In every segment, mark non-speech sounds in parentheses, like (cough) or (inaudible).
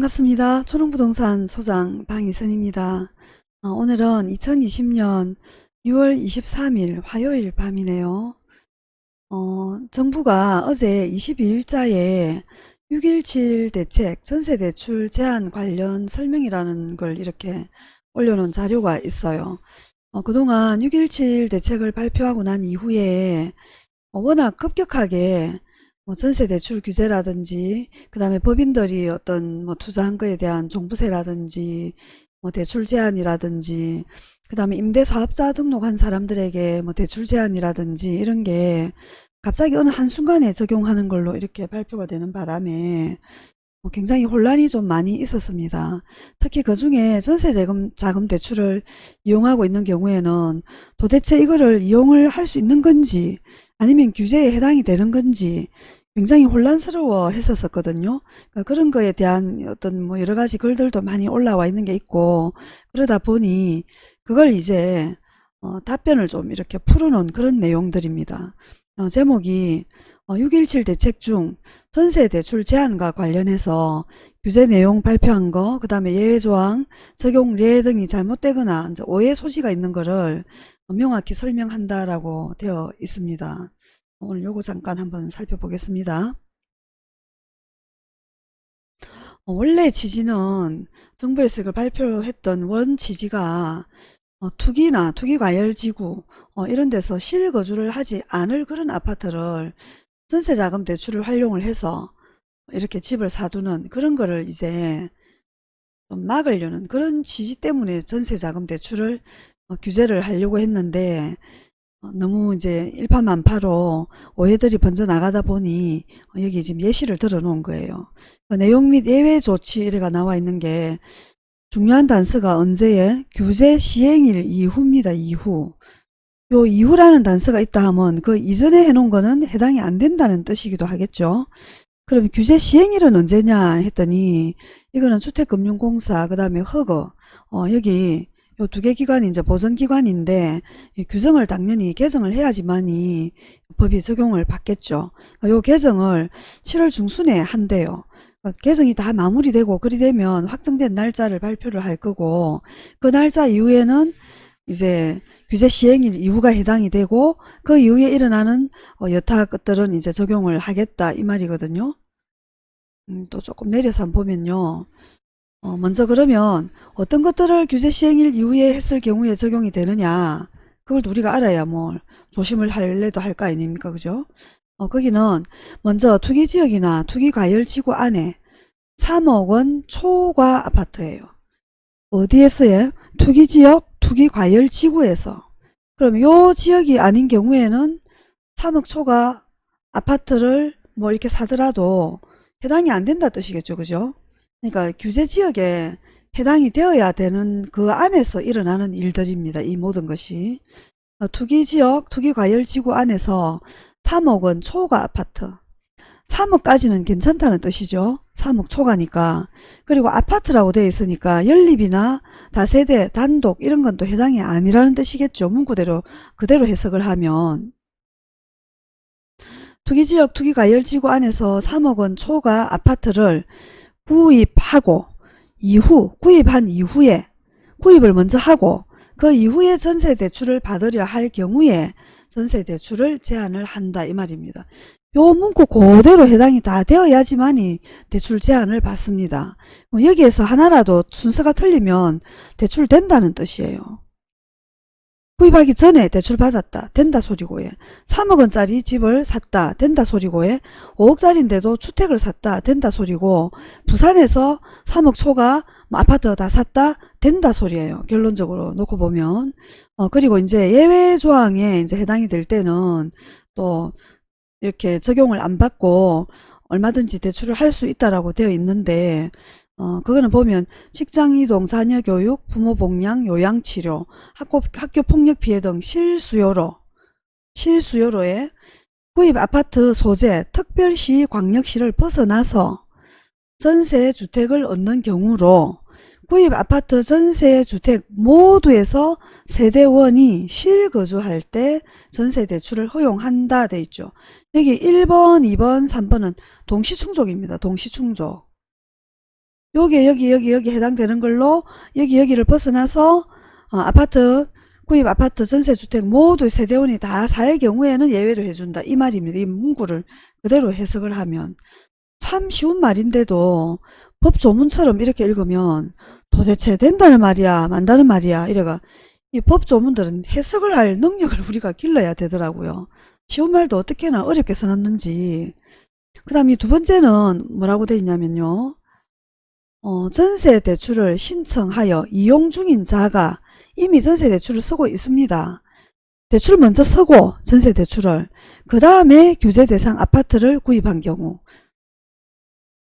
반갑습니다. 초롱부동산 소장 방희선입니다. 어, 오늘은 2020년 6월 23일 화요일 밤이네요. 어, 정부가 어제 22일자에 6.17 대책 전세대출 제한 관련 설명이라는 걸 이렇게 올려놓은 자료가 있어요. 어, 그동안 6.17 대책을 발표하고 난 이후에 어, 워낙 급격하게 뭐 전세 대출 규제라든지 그 다음에 법인들이 어떤 뭐 투자한 거에 대한 종부세라든지 뭐 대출 제한이라든지 그 다음에 임대사업자 등록한 사람들에게 뭐 대출 제한이라든지 이런 게 갑자기 어느 한순간에 적용하는 걸로 이렇게 발표가 되는 바람에 뭐 굉장히 혼란이 좀 많이 있었습니다. 특히 그 중에 전세자금 자금 대출을 이용하고 있는 경우에는 도대체 이거를 이용을 할 수 있는 건지 아니면 규제에 해당이 되는 건지 굉장히 혼란스러워 했었거든요. 그러니까 그런 거에 대한 어떤 뭐 여러 가지 글들도 많이 올라와 있는 게 있고 그러다 보니 그걸 이제 어, 답변을 좀 이렇게 풀어놓은 그런 내용들입니다. 어, 제목이 어, 6.17 대책 중 전세 대출 제한과 관련해서 규제 내용 발표한 거, 그 다음에 예외조항, 적용례 등이 잘못되거나 오해 소지가 있는 거를 명확히 설명한다라고 되어 있습니다. 오늘 요거 잠깐 한번 살펴보겠습니다. 어, 원래 취지는 정부에서 이걸 발표했던 원 취지가 어, 투기나 투기과열지구 어, 이런 데서 실거주를 하지 않을 그런 아파트를 전세자금 대출을 활용을 해서 이렇게 집을 사두는 그런 거를 이제 좀 막으려는 그런 취지 때문에 전세자금 대출을 어, 규제를 하려고 했는데 어, 너무 이제 일파만파로 오해들이 번져 나가다 보니 어, 여기 지금 예시를 들어 놓은 거예요. 그 내용 및 예외 조치 이래가 나와 있는 게 중요한 단서가 언제에 규제 시행일 이후입니다. 이후. 요 이후라는 단서가 있다 하면 그 이전에 해놓은 거는 해당이 안 된다는 뜻이기도 하겠죠. 그럼 규제 시행일은 언제냐 했더니 이거는 주택금융공사 그 다음에 허거 어, 여기 요 두 개 기관이 이제 보전 기관인데 규정을 당연히 개정을 해야지만이 법이 적용을 받겠죠. 그러니까 요 개정을 7월 중순에 한대요. 그러니까 개정이 다 마무리되고 그리 되면 확정된 날짜를 발표를 할 거고 그 날짜 이후에는 이제 규제 시행일 이후가 해당이 되고 그 이후에 일어나는 어, 여타 것들은 이제 적용을 하겠다 이 말이거든요. 음, 또 조금 내려서 보면요. 어, 먼저 그러면 어떤 것들을 규제 시행일 이후에 했을 경우에 적용이 되느냐? 그걸 우리가 알아야 뭐 조심을 할래도 할 거 아닙니까? 그죠? 어, 거기는 먼저 투기지역이나 투기과열지구 안에 3억원 초과 아파트예요. 어디에서요 투기지역 투기과열지구에서. 그럼 요 지역이 아닌 경우에는 3억 초과 아파트를 뭐 이렇게 사더라도 해당이 안 된다 뜻이겠죠. 그죠 그러니까 규제 지역에 해당이 되어야 되는 그 안에서 일어나는 일들입니다. 이 모든 것이. 어, 투기지역, 투기과열지구 안에서 3억 원 초과 아파트. 3억까지는 괜찮다는 뜻이죠. 3억 초과니까. 그리고 아파트라고 되어 있으니까 연립이나 다세대, 단독 이런 건 또 해당이 아니라는 뜻이겠죠. 문구대로 그대로 해석을 하면. 투기지역, 투기과열지구 안에서 3억 원 초과 아파트를 구입하고 이후 구입한 이후에 구입을 먼저 하고 그 이후에 전세 대출을 받으려 할 경우에 전세 대출을 제한을 한다 이 말입니다. 요 문구 그대로 해당이 다 되어야지만이 대출 제한을 받습니다. 뭐 여기에서 하나라도 순서가 틀리면 대출 된다는 뜻이에요. 구입하기 전에 대출 받았다. 된다 소리고에 3억원짜리 집을 샀다. 된다 소리고에 5억짜리인데도 주택을 샀다. 된다 소리고 부산에서 3억 초가 뭐 아파트 다 샀다. 된다 소리예요. 결론적으로 놓고 보면 어 그리고 이제 예외 조항에 이제 해당이 될 때는 또 이렇게 적용을 안 받고 얼마든지 대출을 할 수 있다라고 되어 있는데 어, 그거는 보면 직장이동, 자녀교육, 부모복양, 요양치료, 학교, 학교폭력 피해 등 실수요로, 실수요로에 구입 아파트 소재, 특별시, 광역시를 벗어나서 전세 주택을 얻는 경우로 구입 아파트 전세 주택 모두에서 세대원이 실거주할 때 전세 대출을 허용한다 돼 있죠. 여기 1번, 2번, 3번은 동시충족입니다. 동시충족. 요게 여기 여기 여기 해당되는 걸로 여기 여기를 벗어나서 어, 아파트 구입 아파트 전세주택 모두 세대원이 다 살 경우에는 예외를 해준다 이 말입니다. 이 문구를 그대로 해석을 하면 참 쉬운 말인데도 법 조문처럼 이렇게 읽으면 도대체 된다는 말이야 만다는 말이야 이래가 이 법 조문들은 해석을 할 능력을 우리가 길러야 되더라고요. 쉬운 말도 어떻게나 어렵게 써놨는지 그 다음 이 두 번째는 뭐라고 돼 있냐면요. 어, 전세 대출을 신청하여 이용 중인 자가 이미 전세 대출을 쓰고 있습니다. 대출을 먼저 쓰고 전세 대출을 그 다음에 규제 대상 아파트를 구입한 경우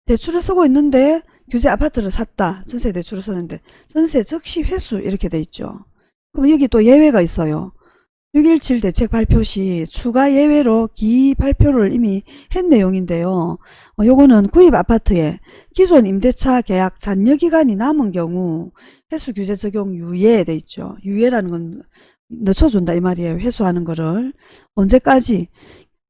대출을 쓰고 있는데 규제 아파트를 샀다. 전세 대출을 쓰는데 전세 즉시 회수 이렇게 돼 있죠. 그럼 여기 또 예외가 있어요. 6.17 대책 발표 시 추가 예외로 기 발표를 이미 한 내용인데요. 어, 요거는 구입 아파트에 기존 임대차 계약 잔여 기간이 남은 경우 회수 규제 적용 유예 돼 있죠. 유예라는 건 늦춰준다 이 말이에요. 회수하는 거를. 언제까지?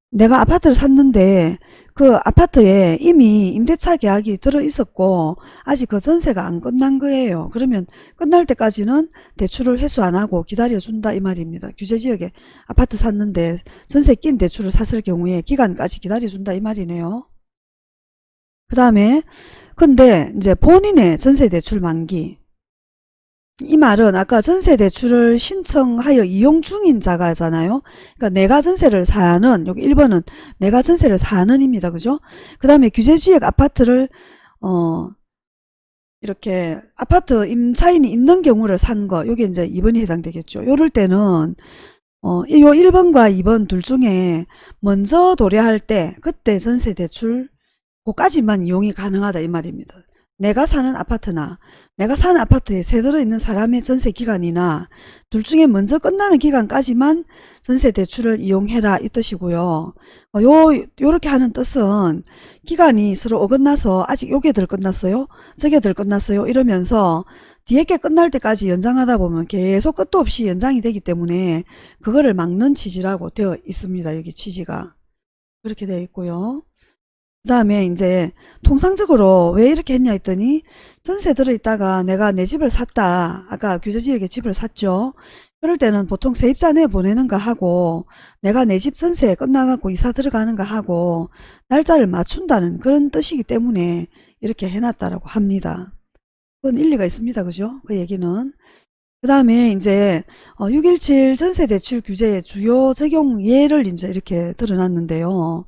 내가 아파트를 샀는데 그 아파트에 이미 임대차 계약이 들어 있었고 아직 그 전세가 안 끝난 거예요. 그러면 끝날 때까지는 대출을 회수 안 하고 기다려준다 이 말입니다. 규제지역에 아파트 샀는데 전세 낀 대출을 샀을 경우에 기간까지 기다려준다 이 말이네요. 그 다음에 근데 이제 본인의 전세 대출 만기 이 말은 아까 전세 대출을 신청하여 이용 중인 자가잖아요. 그러니까 내가 전세를 사는 여기 1번은 내가 전세를 사는입니다. 그죠? 그 다음에 규제지역 아파트를 어 이렇게 아파트 임차인이 있는 경우를 산 거, 요게 이제 2번이 해당되겠죠. 요럴 때는 어, 요 1번과 2번 둘 중에 먼저 도래할 때 그때 전세 대출 고까지만 이용이 가능하다 이 말입니다. 내가 사는 아파트나 내가 사는 아파트에 새들어 있는 사람의 전세 기간이나 둘 중에 먼저 끝나는 기간까지만 전세 대출을 이용해라 이 뜻이고요. 어, 요 요렇게 하는 뜻은 기간이 서로 어긋나서 아직 요게 덜 끝났어요. 저게 덜 끝났어요. 이러면서 뒤에 게 끝날 때까지 연장하다 보면 계속 끝도 없이 연장이 되기 때문에 그거를 막는 취지라고 되어 있습니다. 여기 취지가. 그렇게 되어 있고요. 그 다음에 이제 통상적으로 왜 이렇게 했냐 했더니 전세 들어있다가 내가 내 집을 샀다. 아까 규제지역에 집을 샀죠. 그럴 때는 보통 세입자 내 보내는 거 하고 내가 내 집 전세 끝나갖고 이사 들어가는 거 하고 날짜를 맞춘다는 그런 뜻이기 때문에 이렇게 해놨다라고 합니다. 그건 일리가 있습니다. 그죠? 그 얘기는. 그 다음에 이제 6.17 전세대출 규제의 주요 적용 예를 이제 이렇게 드러났는데요.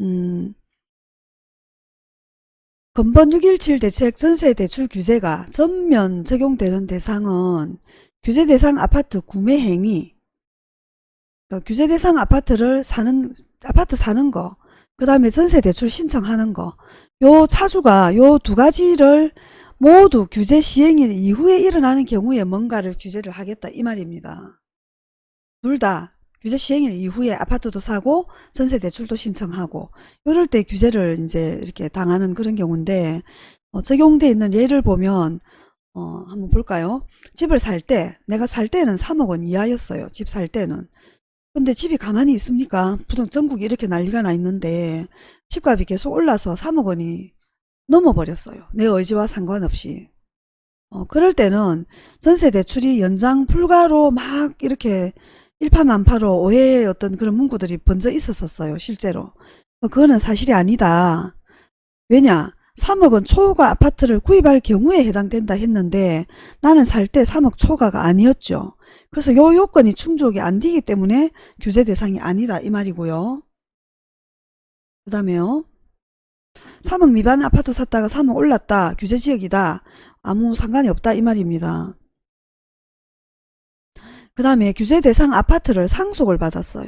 음, 근본 6.17 대책 전세 대출 규제가 전면 적용되는 대상은 규제 대상 아파트 구매 행위, 그러니까 규제 대상 아파트를 사는 아파트 사는 거, 그 다음에 전세 대출 신청하는 거, 요 차주가 요 두 가지를 모두 규제 시행일 이후에 일어나는 경우에 뭔가를 규제를 하겠다 이 말입니다. 둘 다 규제 시행일 이후에 아파트도 사고 전세 대출도 신청하고 이럴 때 규제를 이제 이렇게 당하는 그런 경우인데 어, 적용돼 있는 예를 보면 어, 한번 볼까요? 집을 살 때 내가 살 때는 3억 원 이하였어요. 집 살 때는. 근데 집이 가만히 있습니까? 부동 전국이 이렇게 난리가 나 있는데 집값이 계속 올라서 3억 원이 넘어버렸어요. 내 의지와 상관없이. 어, 그럴 때는 전세 대출이 연장 불가로 막 이렇게 일파만파로 오해의 어떤 그런 문구들이 번져 있었었어요. 실제로. 어, 그거는 사실이 아니다. 왜냐? 3억은 초과 아파트를 구입할 경우에 해당된다 했는데 나는 살 때 3억 초과가 아니었죠. 그래서 요 요건이 충족이 안 되기 때문에 규제 대상이 아니다 이 말이고요. 그 다음에요. 3억 미만 아파트 샀다가 3억 올랐다. 규제지역이다. 아무 상관이 없다 이 말입니다. 그 다음에 규제 대상 아파트를 상속을 받았어요.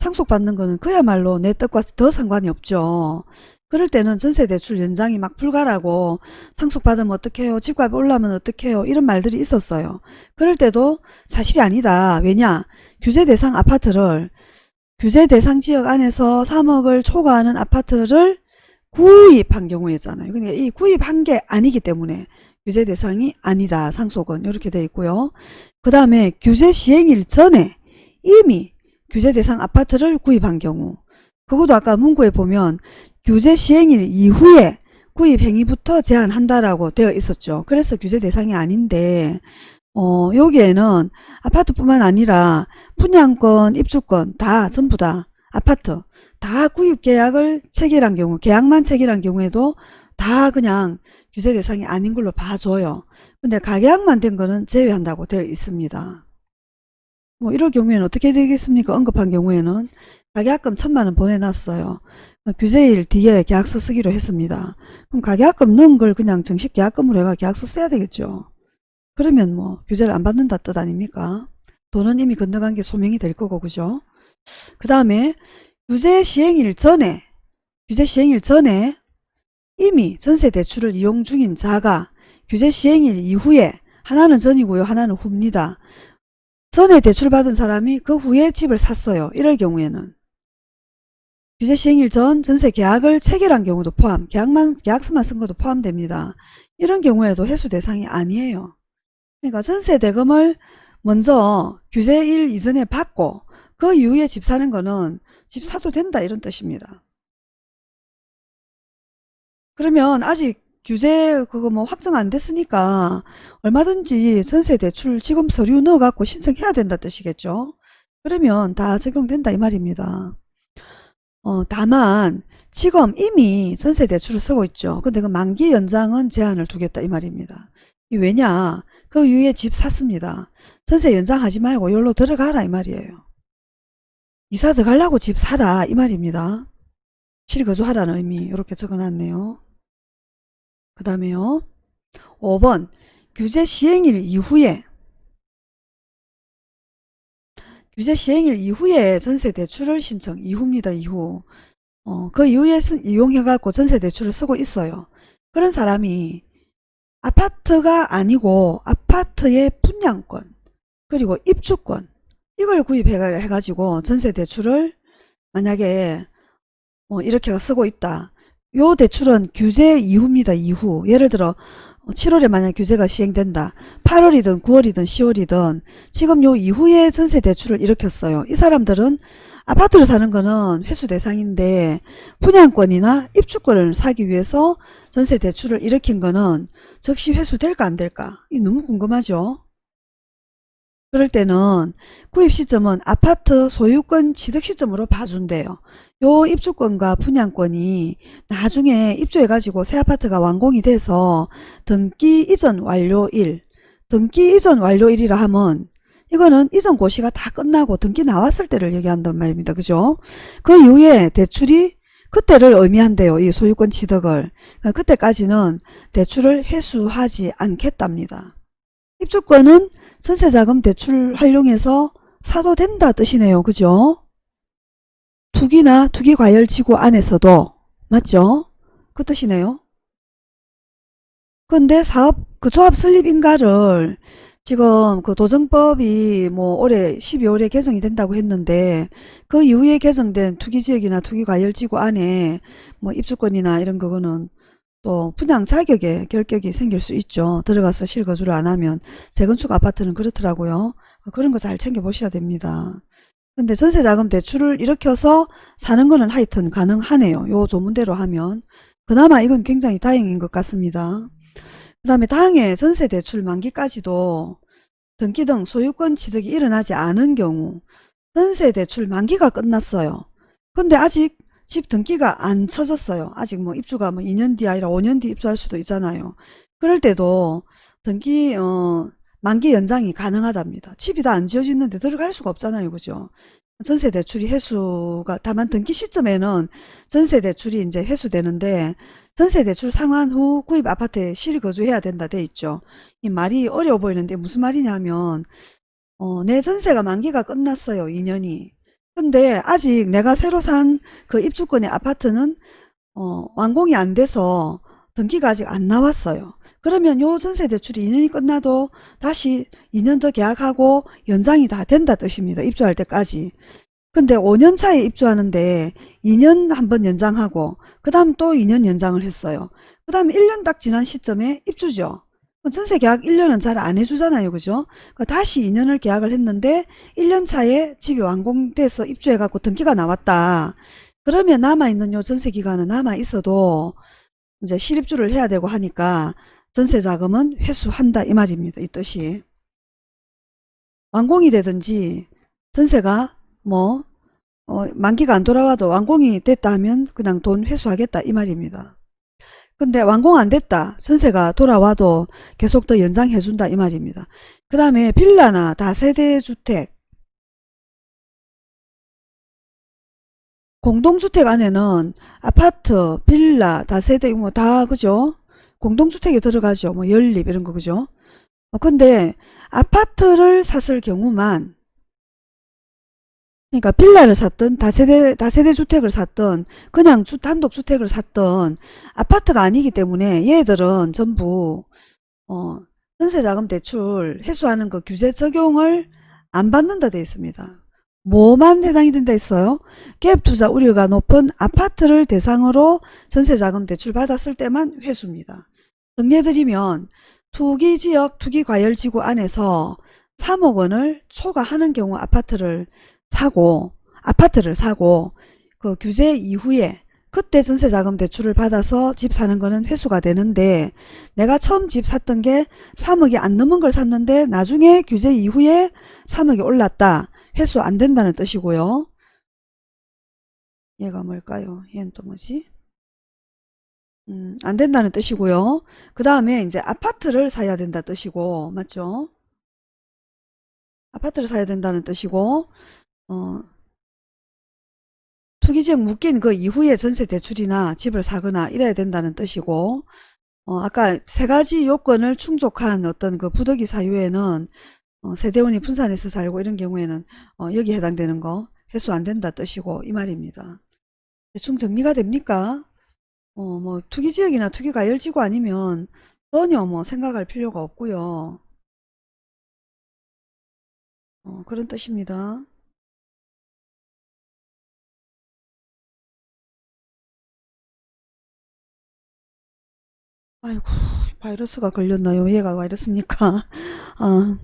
상속받는 거는 그야말로 내 뜻과 더 상관이 없죠. 그럴 때는 전세대출 연장이 막 불가라고 상속받으면 어떡해요 집값이 올라면 어떡해요 이런 말들이 있었어요. 그럴 때도 사실이 아니다. 왜냐 규제 대상 아파트를 규제 대상 지역 안에서 3억을 초과하는 아파트를 구입한 경우였잖아요. 그러니까 이 구입한 게 아니기 때문에 규제 대상이 아니다. 상속은 이렇게 되어 있고요. 그 다음에 규제 시행일 전에 이미 규제 대상 아파트를 구입한 경우 그것도 아까 문구에 보면 규제 시행일 이후에 구입 행위부터 제한한다라고 되어 있었죠. 그래서 규제 대상이 아닌데 어, 여기에는 아파트뿐만 아니라 분양권, 입주권 다 전부 다 아파트 다 구입 계약을 체결한 경우 계약만 체결한 경우에도 다 그냥 규제 대상이 아닌 걸로 봐줘요. 근데 가계약만 된 거는 제외한다고 되어 있습니다. 뭐 이럴 경우에는 어떻게 되겠습니까? 언급한 경우에는 가계약금 천만 원 보내놨어요. 규제일 뒤에 계약서 쓰기로 했습니다. 그럼 가계약금 넣은 걸 그냥 정식 계약금으로 해가 계약서 써야 되겠죠. 그러면 뭐 규제를 안 받는다 뜻 아닙니까? 돈은 이미 건너간 게 소명이 될 거고 그죠? 그 다음에 규제 시행일 전에 규제 시행일 전에 이미 전세 대출을 이용 중인 자가 규제 시행일 이후에 하나는 전이고요 하나는 후입니다. 전에 대출받은 사람이 그 후에 집을 샀어요. 이럴 경우에는 규제 시행일 전 전세 계약을 체결한 경우도 포함, 계약만, 계약서만 쓴 것도 포함됩니다. 이런 경우에도 해수 대상이 아니에요. 그러니까 전세 대금을 먼저 규제일 이전에 받고 그 이후에 집 사는 거는 집 사도 된다 이런 뜻입니다. 그러면 아직 규제 그거 뭐 확정 안 됐으니까 얼마든지 전세 대출 지금 서류 넣어 갖고 신청해야 된다 뜻이겠죠. 그러면 다 적용된다 이 말입니다. 어, 다만 지금 이미 전세 대출을 쓰고 있죠. 근데 그 만기 연장은 제한을 두겠다 이 말입니다. 이 왜냐 그 이후에 집 샀습니다. 전세 연장하지 말고 여기로 들어가라 이 말이에요. 이사 들어가려고 집 사라 이 말입니다. 실거주하라는 의미 이렇게 적어놨네요. 그 다음에요. 5번 규제 시행일 이후에 규제 시행일 이후에 전세 대출을 신청 이후입니다. 이후 어, 그 이후에 쓰, 이용해갖고 전세 대출을 쓰고 있어요. 그런 사람이 아파트가 아니고 아파트의 분양권 그리고 입주권 이걸 구입해가지고 전세 대출을 만약에 뭐 이렇게 쓰고 있다. 요 대출은 규제 이후입니다. 이후. 예를 들어 7월에 만약 규제가 시행된다. 8월이든 9월이든 10월이든 지금 요 이후에 전세 대출을 일으켰어요. 이 사람들은 아파트를 사는 거는 회수 대상인데 분양권이나 입주권을 사기 위해서 전세 대출을 일으킨 거는 즉시 회수될까 안 될까? 이 너무 궁금하죠? 그럴 때는 구입 시점은 아파트 소유권 취득 시점으로 봐준대요. 요 입주권과 분양권이 나중에 입주해가지고 새 아파트가 완공이 돼서 등기 이전 완료일, 등기 이전 완료일이라 하면 이거는 이전 고시가 다 끝나고 등기 나왔을 때를 얘기한단 말입니다. 그죠? 그 이후에 대출이 그때를 의미한대요. 이 소유권 취득을. 그러니까 그때까지는 대출을 회수하지 않겠답니다. 입주권은 전세자금 대출 활용해서 사도 된다 뜻이네요. 그죠? 투기나 투기과열지구 안에서도 맞죠? 그 뜻이네요. 근데 사업 그 조합 설립 인가를 지금 그 도정법이 뭐 올해 12월에 개정이 된다고 했는데 그 이후에 개정된 투기지역이나 투기과열지구 안에 뭐 입주권이나 이런 거는 또 분양 자격에 결격이 생길 수 있죠. 들어가서 실거주를 안 하면 재건축 아파트는 그렇더라고요. 그런 거 잘 챙겨보셔야 됩니다. 근데 전세자금 대출을 일으켜서 사는 거는 하여튼 가능하네요. 요 조문대로 하면. 그나마 이건 굉장히 다행인 것 같습니다. 그 다음에 당해 전세 대출 만기까지도 등기 등 소유권 취득이 일어나지 않은 경우 전세 대출 만기가 끝났어요. 근데 아직 집 등기가 안 쳐졌어요. 아직 뭐 입주가 뭐 2년 뒤 아니라 5년 뒤 입주할 수도 있잖아요. 그럴 때도 등기 어 만기 연장이 가능하답니다. 집이 다 안 지어지는데 들어갈 수가 없잖아요. 그죠? 전세 대출이 회수가 다만 등기 시점에는 전세 대출이 이제 회수되는데 전세 대출 상환 후 구입 아파트에 실거주해야 된다 돼 있죠. 이 말이 어려워 보이는데 무슨 말이냐면 어, 내 전세가 만기가 끝났어요. 2년이. 근데 아직 내가 새로 산 그 입주권의 아파트는 어, 완공이 안 돼서 등기가 아직 안 나왔어요. 그러면 요 전세 대출이 2년이 끝나도 다시 2년 더 계약하고 연장이 다 된다 뜻입니다. 입주할 때까지. 근데 5년 차에 입주하는데 2년 한번 연장하고 그 다음 또 2년 연장을 했어요. 그 다음 1년 딱 지난 시점에 입주죠. 전세 계약 1년은 잘 안 해주잖아요. 그죠? 다시 2년을 계약을 했는데 1년 차에 집이 완공돼서 입주해갖고 등기가 나왔다. 그러면 남아있는 요 전세 기간은 남아있어도 이제 실입주를 해야 되고 하니까 전세 자금은 회수한다 이 말입니다. 이 뜻이. 완공이 되든지 전세가 뭐 어, 만기가 안 돌아와도 완공이 됐다 하면 그냥 돈 회수하겠다 이 말입니다. 근데 완공 안 됐다. 전세가 돌아와도 계속 더 연장해 준다 이 말입니다. 그 다음에 빌라나 다세대주택 공동주택 안에는 아파트, 빌라, 다세대 뭐 다 그죠? 공동주택에 들어가죠. 뭐 연립 이런 거 그죠? 어, 근데 아파트를 샀을 경우만 그러니까 빌라를 샀든 다세대 다세대 주택을 샀든 그냥 주, 단독 주택을 샀든 아파트가 아니기 때문에 얘들은 전부 어, 전세자금 대출 회수하는 그 규제 적용을 안 받는다 돼 있습니다. 뭐만 해당이 된다 했어요? 갭 투자 우려가 높은 아파트를 대상으로 전세자금 대출 받았을 때만 회수입니다. 정리해드리면 투기지역 투기과열지구 안에서 3억 원을 초과하는 경우 아파트를 사고 아파트를 사고 그 규제 이후에 그때 전세자금 대출을 받아서 집 사는 거는 회수가 되는데 내가 처음 집 샀던 게 3억이 안 넘은 걸 샀는데 나중에 규제 이후에 3억이 올랐다. 회수 안 된다는 뜻이고요. 얘가 뭘까요? 얘는 또 뭐지? 음, 안 된다는 뜻이고요. 그 다음에 이제 아파트를 사야 된다 뜻이고 맞죠? 아파트를 사야 된다는 뜻이고 어, 투기지역 묶인 그 이후에 전세 대출이나 집을 사거나 이래야 된다는 뜻이고 어, 아까 세 가지 요건을 충족한 어떤 그 부득이 사유에는 어, 세대원이 분산해서 살고 이런 경우에는 어, 여기 해당되는 거 회수 안 된다 뜻이고 이 말입니다. 대충 정리가 됩니까? 어, 뭐 투기지역이나 투기가열지구 아니면 전혀 뭐 생각할 필요가 없고요. 어, 그런 뜻입니다. 아이고 바이러스가 걸렸나요? 얘가 바이러스입니까? (laughs) 아,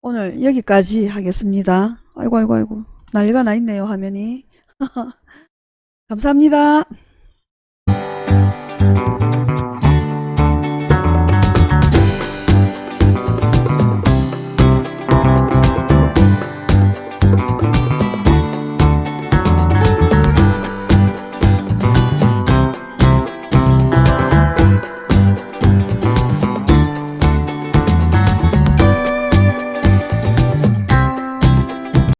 오늘 여기까지 하겠습니다. 아이고 아이고 아이고 난리가 나 있네요 화면이. (laughs) 감사합니다.